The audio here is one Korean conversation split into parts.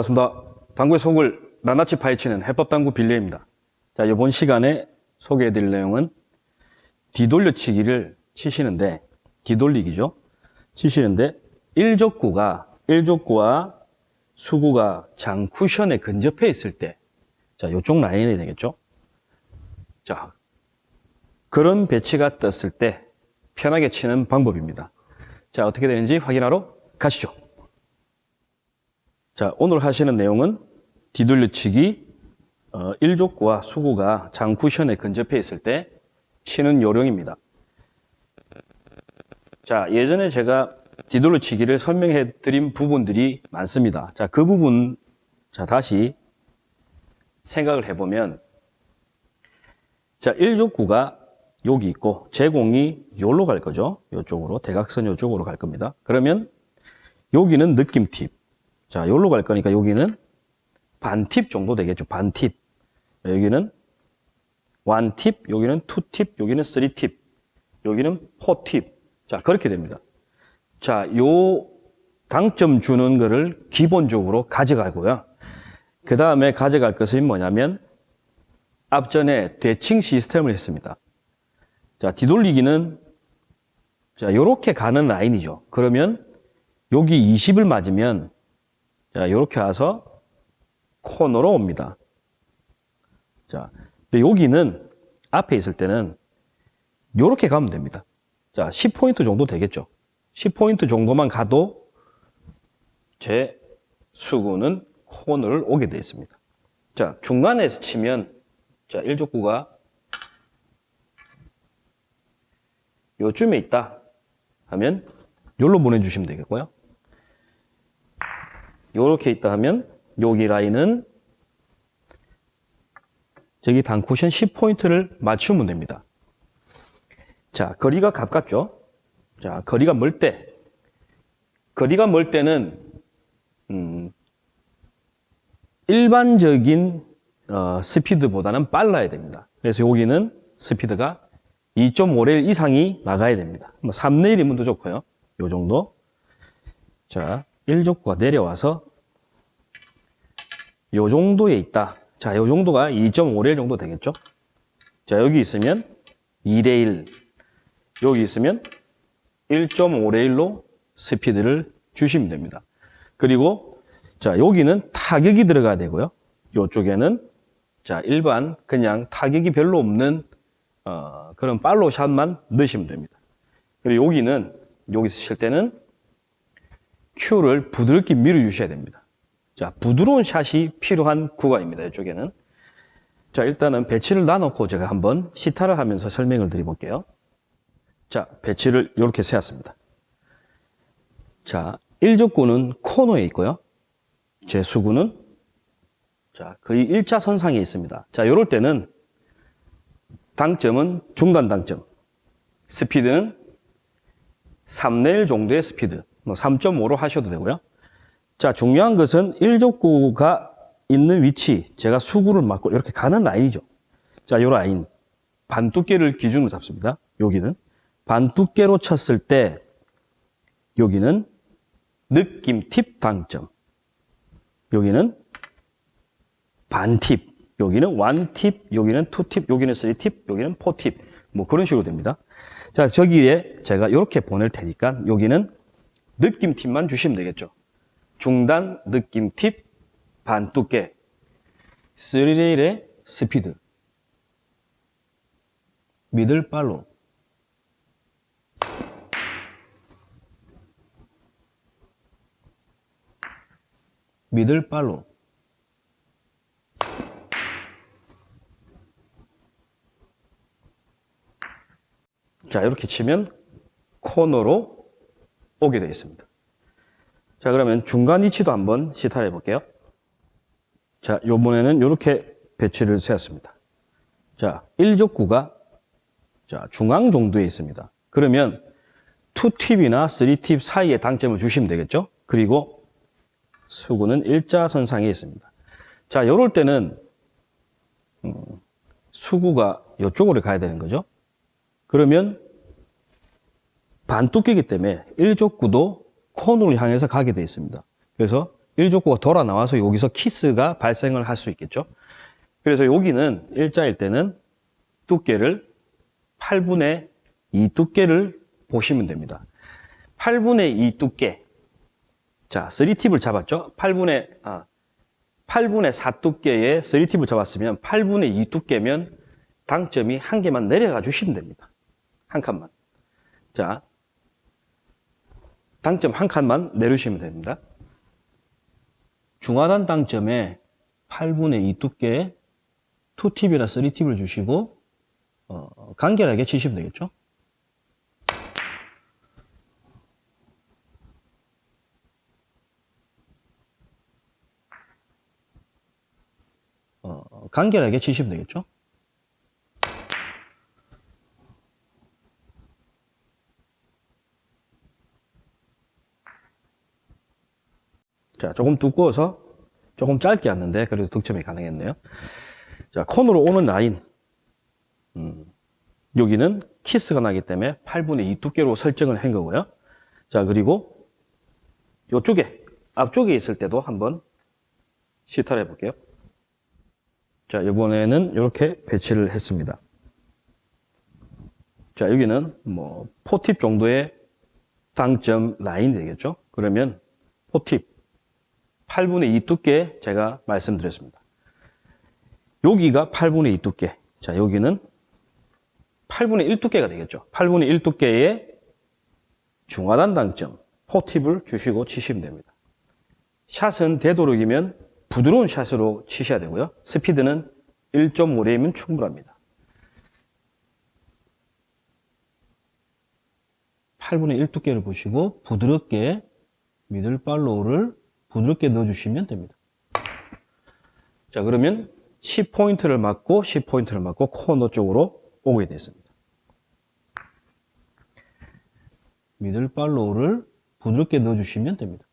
반갑습니다. 당구의 속을 낱낱이 파헤치는 해법당구 빌려입니다. 자, 이번 시간에 소개해 드릴 내용은 뒤돌려치기를 치시는데, 뒤돌리기죠. 치시는데, 1족구가, 1족구와 수구가 장 쿠션에 근접해 있을 때, 자, 이쪽 라인이 되겠죠. 자, 그런 배치가 떴을 때 편하게 치는 방법입니다. 자, 어떻게 되는지 확인하러 가시죠. 자, 오늘 하시는 내용은 뒤돌려치기 어, 1족구와 수구가 장 쿠션에 근접해 있을 때 치는 요령입니다. 자, 예전에 제가 뒤돌려치기를 설명해 드린 부분들이 많습니다. 자, 그 부분 자, 다시 생각을 해 보면 자, 1족구가 여기 있고 제공이 여기로 갈 거죠. 이쪽으로 대각선 이쪽으로 갈 겁니다. 그러면 여기는 느낌 팁. 자, 여기로 갈 거니까 여기는 반팁 정도 되겠죠. 반팁. 여기는 원팁, 여기는 투팁, 여기는 쓰리팁, 여기는 포팁. 자, 그렇게 됩니다. 자, 요 당점 주는 거를 기본적으로 가져가고요. 그 다음에 가져갈 것은 뭐냐면 앞전에 대칭 시스템을 했습니다. 자, 뒤돌리기는 자, 요렇게 가는 라인이죠. 그러면 여기 20을 맞으면 자, 요렇게 와서 코너로 옵니다. 자, 근데 여기는 앞에 있을 때는 요렇게 가면 됩니다. 자, 10포인트 정도 되겠죠. 10포인트 정도만 가도 제 수구는 코너를 오게 되어 있습니다. 자, 중간에서 치면 자, 1족구가 요쯤에 있다 하면 요로 보내주시면 되겠고요. 요렇게 있다 하면 여기 라인은 저기 단쿠션 10포인트를 맞추면 됩니다. 자, 거리가 가깝죠? 자, 거리가 멀 때, 거리가 멀 때는, 음, 일반적인 어, 스피드보다는 빨라야 됩니다. 그래서 여기는 스피드가 2.5레일 이상이 나가야 됩니다. 뭐 3레일이면 더 좋고요. 요 정도. 자, 1족구가 내려와서 요 정도에 있다. 자, 요 정도가 2.5레일 정도 되겠죠? 자, 여기 있으면 2레일, 여기 있으면 1.5레일로 스피드를 주시면 됩니다. 그리고 자, 여기는 타격이 들어가야 되고요. 이쪽에는 자, 일반 그냥 타격이 별로 없는 어, 그런 팔로우 샷만 넣으시면 됩니다. 그리고 여기는 여기서 칠 때는 큐를 부드럽게 밀어주셔야 됩니다. 자, 부드러운 샷이 필요한 구간입니다. 이쪽에는. 자, 일단은 배치를 놔두고 제가 한번 시타를 하면서 설명을 드려볼게요. 자, 배치를 이렇게 세웠습니다. 자, 1적구는 코너에 있고요. 제 수구는 자, 거의 일자선상에 있습니다. 자, 이럴 때는 당점은 중단 당점, 스피드는 3레일 정도의 스피드, 뭐 3.5로 하셔도 되고요. 자, 중요한 것은 1적구가 있는 위치, 제가 수구를 맞고 이렇게 가는 라인이죠. 자, 이 라인, 반 두께를 기준으로 잡습니다. 여기는. 반 두께로 쳤을 때, 여기는 느낌 팁 당점. 여기는 반팁, 여기는 one팁, 여기는 two팁, 여기는 three팁, 여기는 four팁. 뭐 그런 식으로 됩니다. 자, 저기에 제가 이렇게 보낼 테니까 여기는 느낌 팁만 주시면 되겠죠. 중단 느낌 팁, 반두께, 3레일의 스피드, 미들 팔로, 미들 팔로, 자, 이렇게 치면 코너로 오게 되어 있습니다. 자, 그러면 중간 위치도 한번 시타해 볼게요. 자, 요번에는 이렇게 배치를 세웠습니다. 자, 1족구가 자, 중앙 정도에 있습니다. 그러면 2팁이나 3팁 사이에 당점을 주시면 되겠죠? 그리고 수구는 일자선상에 있습니다. 자, 요럴 때는 음, 수구가 이쪽으로 가야 되는 거죠. 그러면 반두께이기 때문에 1족구도 코너를 향해서 가게 되어 있습니다. 그래서 일족구가 돌아 나와서 여기서 키스가 발생을 할 수 있겠죠. 그래서 여기는 일자일 때는 두께를 8분의 2 두께를 보시면 됩니다. 8분의 2 두께. 자, 3팁을 잡았죠? 8분의, 아, 8분의 4 두께의 3팁을 잡았으면 8분의 2 두께면 당점이 한 개만 내려가 주시면 됩니다. 한 칸만. 자, 당점 한 칸만 내려주시면 됩니다. 중하단 당점에 8분의 2 두께 2팁이나 3팁을 주시고 어, 간결하게 치시면 되겠죠. 어, 간결하게 치시면 되겠죠. 자, 조금 두꺼워서 조금 짧게 왔는데 그래도 득점이 가능했네요. 자, 콘으로 오는 라인. 음, 여기는 키스가 나기 때문에 8분의 2 두께로 설정을 한 거고요. 자, 그리고 이쪽에, 앞쪽에 있을 때도 한번 시타를 해볼게요. 자, 이번에는 이렇게 배치를 했습니다. 자, 여기는 뭐, 포팁 정도의 당점 라인이 되겠죠? 그러면 포팁 8분의 2 두께 제가 말씀드렸습니다. 여기가 8분의 2 두께. 자, 여기는 8분의 1 두께가 되겠죠. 8분의 1 두께의 중하단 당점, 포팁을 주시고 치시면 됩니다. 샷은 되도록이면 부드러운 샷으로 치셔야 되고요. 스피드는 1.5레이면 충분합니다. 8분의 1 두께를 보시고 부드럽게 미들 팔로우를 부드럽게 넣어주시면 됩니다. 자, 그러면 10포인트를 맞고 10포인트를 맞고 코너 쪽으로 오게 됐습니다. 미들 팔로우를 부드럽게 넣어주시면 됩니다.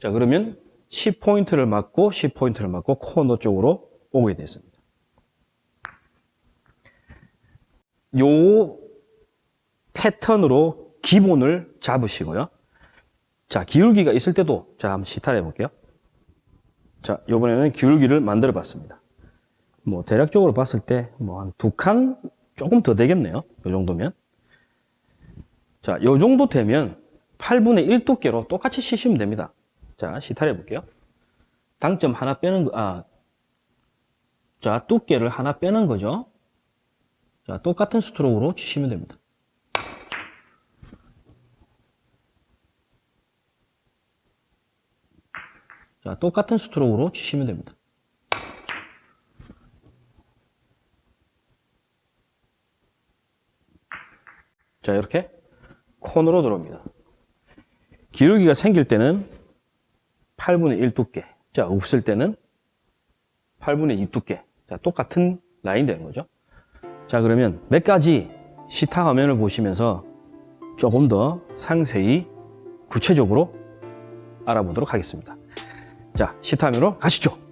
자, 그러면 10포인트를 맞고 10포인트를 맞고 코너 쪽으로 오게 됐습니다. 요 패턴으로 기본을 잡으시고요. 자, 기울기가 있을 때도 자, 한번 시타를 해볼게요. 자, 이번에는 기울기를 만들어 봤습니다. 뭐, 대략적으로 봤을 때, 뭐, 한 두 칸 조금 더 되겠네요. 이 정도면. 자, 이 정도 되면 8분의 1 두께로 똑같이 치시면 됩니다. 자, 시타를 해볼게요. 당점 하나 빼는 거, 아, 자, 두께를 하나 빼는 거죠. 자, 똑같은 스트로크로 치시면 됩니다. 자, 똑같은 스트로크로 치시면 됩니다. 자, 이렇게 콘으로 들어옵니다. 기울기가 생길 때는 8분의 1 두께. 자, 없을 때는 8분의 2 두께. 자, 똑같은 라인 되는 거죠. 자, 그러면 몇 가지 시타 화면을 보시면서 조금 더 상세히 구체적으로 알아보도록 하겠습니다. 자, 시타 화면으로 가시죠.